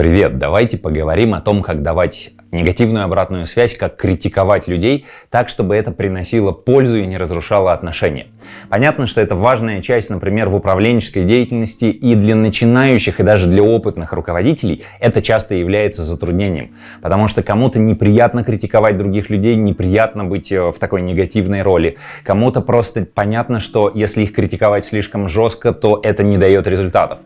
Привет! Давайте поговорим о том, как давать негативную обратную связь, как критиковать людей так, чтобы это приносило пользу и не разрушало отношения. Понятно, что это важная часть, например, в управленческой деятельности и для начинающих, и даже для опытных руководителей это часто является затруднением, потому что кому-то неприятно критиковать других людей, неприятно быть э, в такой негативной роли, кому-то просто понятно, что если их критиковать слишком жестко, то это не дает результатов.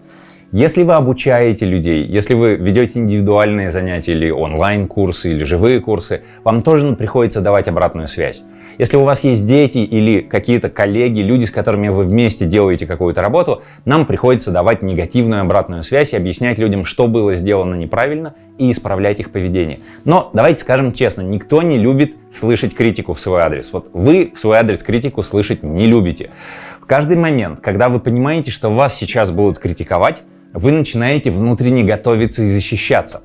Если вы обучаете людей, если вы ведете индивидуальные занятия или онлайн-курсы, или живые курсы, вам тоже приходится давать обратную связь. Если у вас есть дети или какие-то коллеги, люди, с которыми вы вместе делаете какую-то работу, нам приходится давать негативную обратную связь и объяснять людям, что было сделано неправильно и исправлять их поведение. Но давайте скажем честно, никто не любит слышать критику в свой адрес. Вот вы в свой адрес критику слышать не любите. В каждый момент, когда вы понимаете, что вас сейчас будут критиковать, вы начинаете внутренне готовиться и защищаться.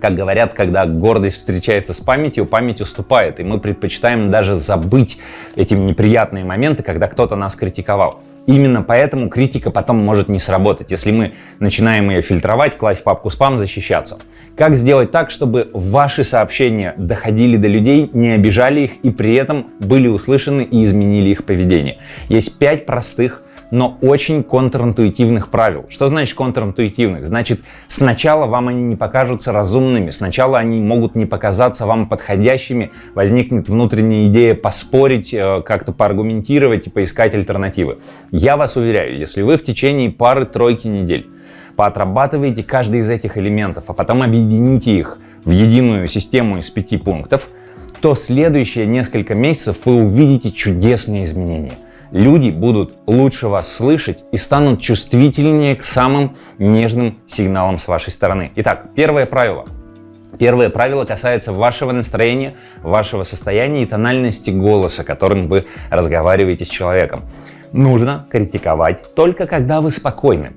Как говорят, когда гордость встречается с памятью, память уступает, и мы предпочитаем даже забыть эти неприятные моменты, когда кто-то нас критиковал. Именно поэтому критика потом может не сработать, если мы начинаем ее фильтровать, класть в папку спам, защищаться. Как сделать так, чтобы ваши сообщения доходили до людей, не обижали их и при этом были услышаны и изменили их поведение? Есть пять простых но очень контринтуитивных правил. Что значит контринтуитивных? Значит, сначала вам они не покажутся разумными, сначала они могут не показаться вам подходящими, возникнет внутренняя идея поспорить, э, как-то поаргументировать и поискать альтернативы. Я вас уверяю, если вы в течение пары-тройки недель поотрабатываете каждый из этих элементов, а потом объедините их в единую систему из пяти пунктов, то следующие несколько месяцев вы увидите чудесные изменения люди будут лучше вас слышать и станут чувствительнее к самым нежным сигналам с вашей стороны. Итак, первое правило. Первое правило касается вашего настроения, вашего состояния и тональности голоса, которым вы разговариваете с человеком. Нужно критиковать только когда вы спокойны.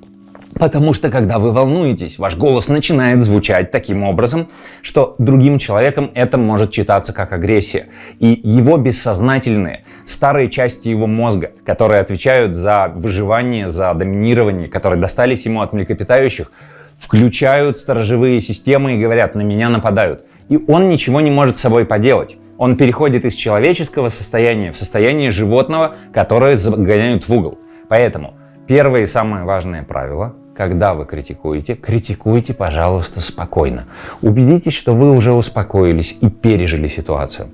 Потому что когда вы волнуетесь, ваш голос начинает звучать таким образом, что другим человеком это может читаться как агрессия. И его бессознательные, старые части его мозга, которые отвечают за выживание, за доминирование, которые достались ему от млекопитающих, включают сторожевые системы и говорят, на меня нападают. И он ничего не может с собой поделать. Он переходит из человеческого состояния в состояние животного, которое загоняют в угол. Поэтому первое и самое важное правило когда вы критикуете, критикуйте, пожалуйста, спокойно. Убедитесь, что вы уже успокоились и пережили ситуацию.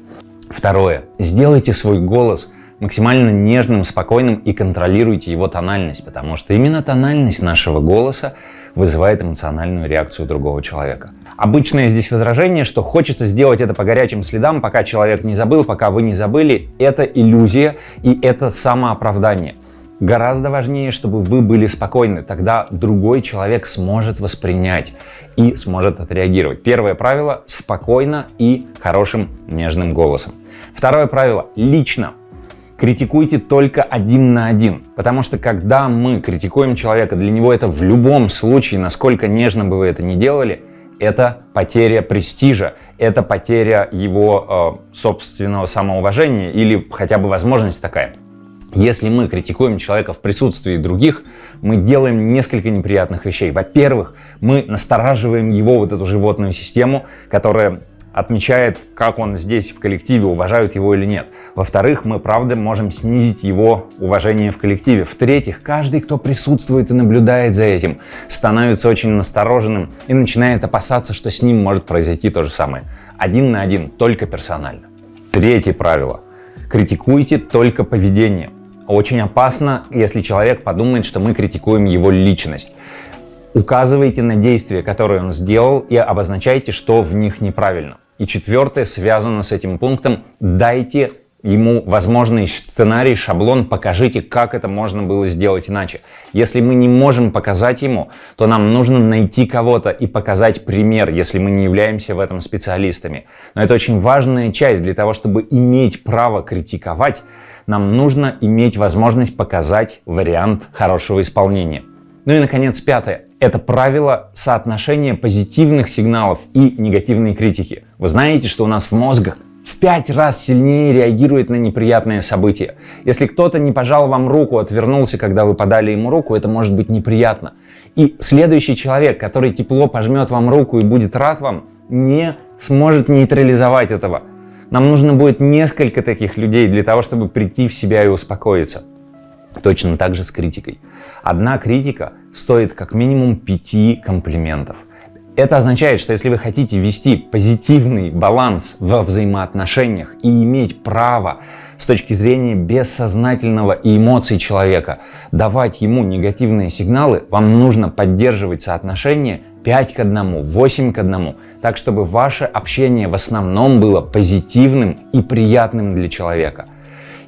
Второе. Сделайте свой голос максимально нежным, спокойным и контролируйте его тональность, потому что именно тональность нашего голоса вызывает эмоциональную реакцию другого человека. Обычное здесь возражение, что хочется сделать это по горячим следам, пока человек не забыл, пока вы не забыли, это иллюзия и это самооправдание. Гораздо важнее, чтобы вы были спокойны, тогда другой человек сможет воспринять и сможет отреагировать. Первое правило – спокойно и хорошим нежным голосом. Второе правило – лично. Критикуйте только один на один, потому что когда мы критикуем человека, для него это в любом случае, насколько нежно бы вы это ни делали, это потеря престижа, это потеря его э, собственного самоуважения или хотя бы возможность такая. Если мы критикуем человека в присутствии других, мы делаем несколько неприятных вещей. Во-первых, мы настораживаем его вот эту животную систему, которая отмечает, как он здесь в коллективе, уважают его или нет. Во-вторых, мы, правда, можем снизить его уважение в коллективе. В-третьих, каждый, кто присутствует и наблюдает за этим, становится очень настороженным и начинает опасаться, что с ним может произойти то же самое. Один на один, только персонально. Третье правило. Критикуйте только поведение. Очень опасно, если человек подумает, что мы критикуем его личность. Указывайте на действия, которые он сделал, и обозначайте, что в них неправильно. И четвертое, связано с этим пунктом, дайте ему возможный сценарий, шаблон, покажите, как это можно было сделать иначе. Если мы не можем показать ему, то нам нужно найти кого-то и показать пример, если мы не являемся в этом специалистами. Но это очень важная часть для того, чтобы иметь право критиковать, нам нужно иметь возможность показать вариант хорошего исполнения. Ну и, наконец, пятое. Это правило соотношения позитивных сигналов и негативной критики. Вы знаете, что у нас в мозгах в пять раз сильнее реагирует на неприятные события. Если кто-то не пожал вам руку, отвернулся, когда вы подали ему руку, это может быть неприятно. И следующий человек, который тепло пожмет вам руку и будет рад вам, не сможет нейтрализовать этого. Нам нужно будет несколько таких людей для того, чтобы прийти в себя и успокоиться. Точно так же с критикой. Одна критика стоит как минимум пяти комплиментов. Это означает, что если вы хотите вести позитивный баланс во взаимоотношениях и иметь право с точки зрения бессознательного и эмоций человека давать ему негативные сигналы, вам нужно поддерживать соотношение 5 к 1, 8 к 1, так чтобы ваше общение в основном было позитивным и приятным для человека.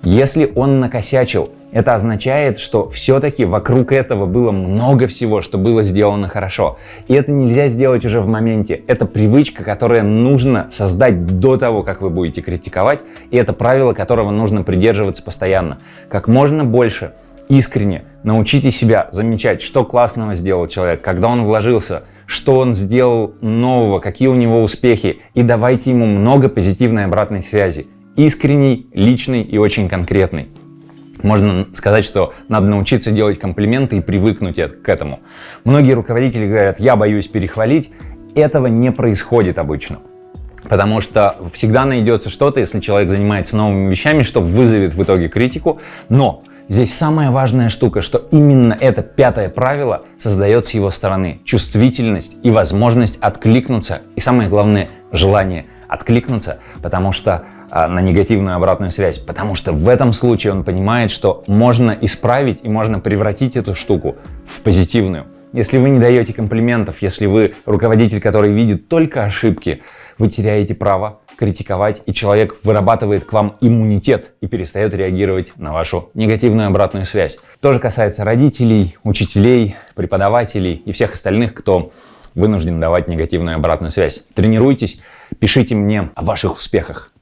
Если он накосячил, это означает, что все-таки вокруг этого было много всего, что было сделано хорошо. И это нельзя сделать уже в моменте. Это привычка, которая нужно создать до того, как вы будете критиковать. И это правило, которого нужно придерживаться постоянно. Как можно больше искренне научите себя замечать, что классного сделал человек, когда он вложился, что он сделал нового, какие у него успехи. И давайте ему много позитивной обратной связи. Искренней, личной и очень конкретной. Можно сказать, что надо научиться делать комплименты и привыкнуть к этому. Многие руководители говорят, я боюсь перехвалить. Этого не происходит обычно. Потому что всегда найдется что-то, если человек занимается новыми вещами, что вызовет в итоге критику. Но здесь самая важная штука, что именно это пятое правило создает с его стороны чувствительность и возможность откликнуться. И самое главное, желание откликнуться, потому что на негативную обратную связь, потому что в этом случае он понимает, что можно исправить и можно превратить эту штуку в позитивную. Если вы не даете комплиментов, если вы руководитель, который видит только ошибки, вы теряете право критиковать, и человек вырабатывает к вам иммунитет и перестает реагировать на вашу негативную обратную связь. То же касается родителей, учителей, преподавателей и всех остальных, кто вынужден давать негативную обратную связь. Тренируйтесь, пишите мне о ваших успехах.